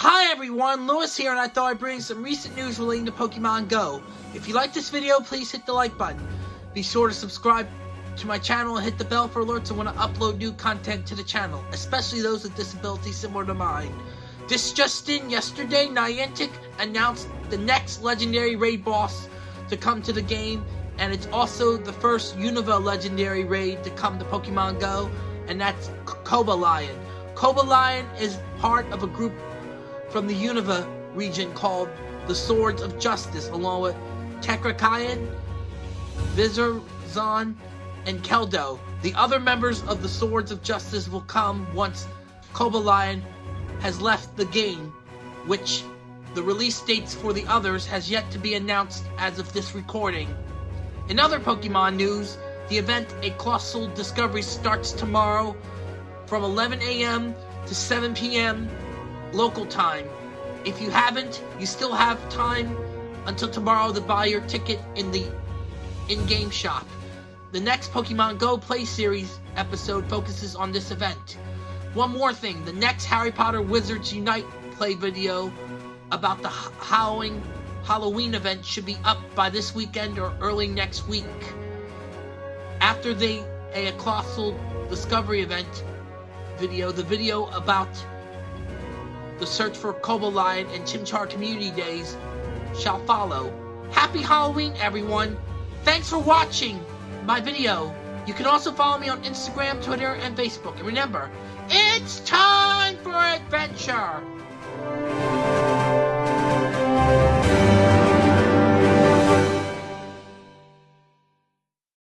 Hi everyone, Lewis here and I thought I'd bring some recent news relating to Pokemon Go. If you like this video, please hit the like button. Be sure to subscribe to my channel and hit the bell for alerts when I upload new content to the channel, especially those with disabilities similar to mine. This just in, yesterday, Niantic announced the next legendary raid boss to come to the game, and it's also the first Unova legendary raid to come to Pokemon Go, and that's Cobalion. Koba Lion is part of a group from the Unova region called the Swords of Justice, along with Terrakion, Virizion, and Keldeo. The other members of the Swords of Justice will come once Cobalion has left the game, which the release dates for the others has yet to be announced as of this recording. In other Pokemon news, the event A Colossal Discovery starts tomorrow from 11 a.m. to 7 p.m. local time. If you haven't, you still have time until tomorrow to buy your ticket in the in-game shop. The next Pokemon Go Play Series episode focuses on this event. One more thing, the next Harry Potter Wizards Unite play video about the Halloween Halloween event should be up by this weekend or early next week. After the a colossal discovery event video, the video about the search for Cobalion and Chimchar Community Days shall follow. Happy Halloween, everyone! Thanks for watching my video. You can also follow me on Instagram, Twitter, and Facebook. And remember, it's time for adventure!